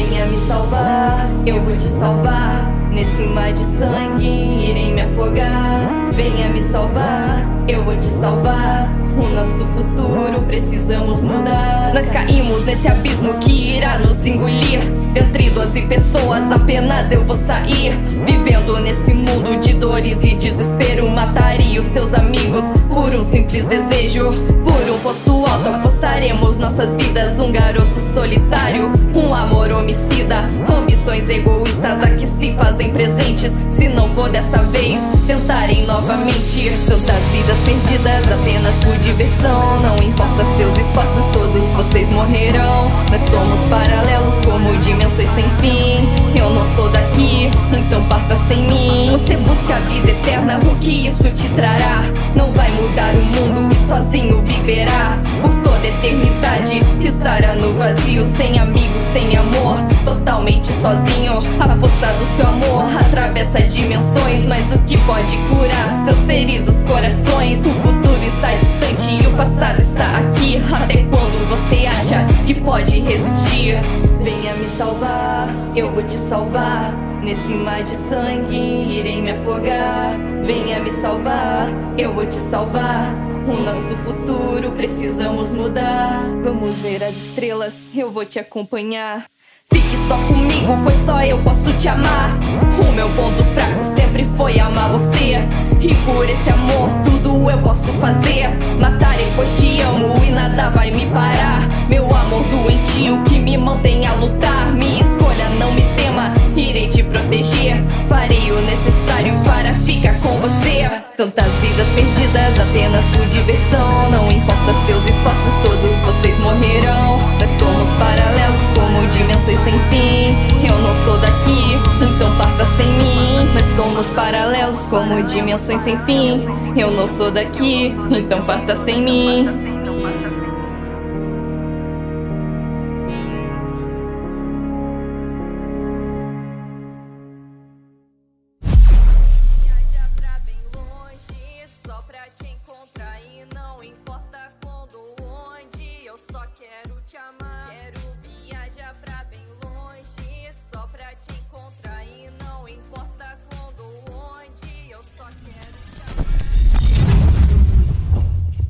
me salvar, eu vou te salvar. Nesse mar de sangue irei me afogar. Venha me salvar, eu vou te salvar. O nosso futuro precisamos mudar. Nós caímos nesse abismo que irá nos engolir. Dentre doze pessoas apenas eu vou sair. Vivendo nesse mundo de dores e desespero. Mataria os seus amigos por um simples desejo. Por um posto apostaremos nossas vidas. Um garoto solitário, um amor homicida. Ambições egoístas aqui se fazem presentes. Se não for dessa vez, tentarem novamente. Tantas vidas perdidas apenas por diversão. Não importa seus esforços, todos vocês morrerão. Nós somos paralelos como dimensões sem fim. Eu não sou daqui, então parta sem mim. Você busca a vida eterna, o que isso te trará? Não vai mudar o mundo e sozinho viverá. Por estará no vazio, sem amigos, sem amor, totalmente sozinho. A força do seu amor atravessa dimensões, mas o que pode curar seus feridos corações? O futuro está distante e o passado está aqui. Até quando você acha que pode resistir? Venha me salvar, eu vou te salvar. Nesse mar de sangue irei me afogar. Venha me salvar, eu vou te salvar. O nosso futuro precisamos mudar. Vamos ver as estrelas, eu vou te acompanhar. Fique só comigo, pois só eu posso te amar. O meu ponto fraco sempre foi amar você. E por esse amor, eu posso fazer. Matarei, pois te amo e nada vai me parar. Meu amor doentio que me mantém a lutar. Minha escolha, não me tema, irei te proteger. Farei o necessário para ficar com você. Tantas vidas perdidas apenas por diversão. Não importa seus esforços, todos vocês morrerão. Nós somos paralelos como dimensões sem fim. Eu não sou daqui, então parta sem mim.